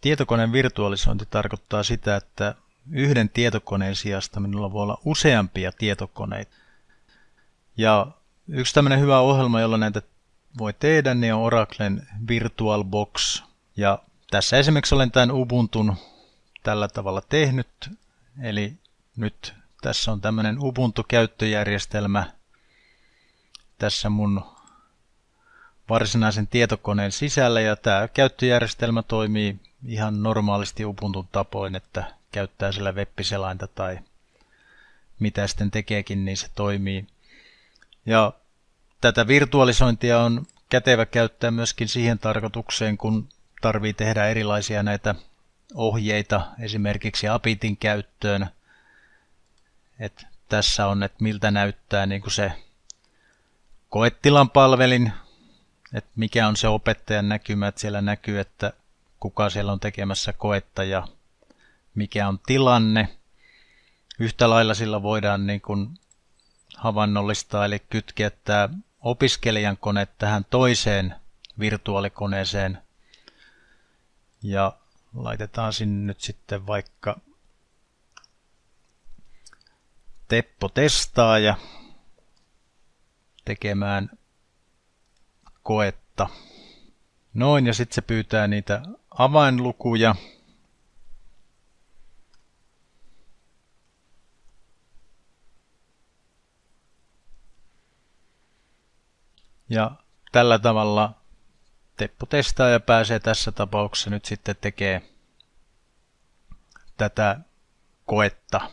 Tietokoneen virtualisointi tarkoittaa sitä, että yhden tietokoneen sijasta minulla voi olla useampia tietokoneita. Ja yksi tämmöinen hyvä ohjelma, jolla näitä voi tehdä, niin on Oraclen VirtualBox. Ja tässä esimerkiksi olen tämän Ubuntun tällä tavalla tehnyt. Eli nyt tässä on tämmöinen Ubuntu-käyttöjärjestelmä tässä mun varsinaisen tietokoneen sisällä ja tämä käyttöjärjestelmä toimii ihan normaalisti Ubuntun tapoin, että käyttää sillä web-selainta tai mitä sitten tekeekin, niin se toimii. Ja tätä virtualisointia on kätevä käyttää myöskin siihen tarkoitukseen, kun tarvii tehdä erilaisia näitä ohjeita esimerkiksi Apitin käyttöön. Et tässä on, että miltä näyttää niin kuin se koettilan palvelin, että mikä on se opettajan näkymä, että siellä näkyy, että kuka siellä on tekemässä koetta ja mikä on tilanne. Yhtä lailla sillä voidaan niin kuin havainnollistaa eli kytkeä tämä opiskelijan kone tähän toiseen virtuaalikoneeseen. Ja laitetaan sinne nyt sitten vaikka Teppo testaaja tekemään koetta. Noin, ja sitten se pyytää niitä avainlukuja. Ja tällä tavalla Teppo testaa ja pääsee tässä tapauksessa nyt sitten tekee tätä koetta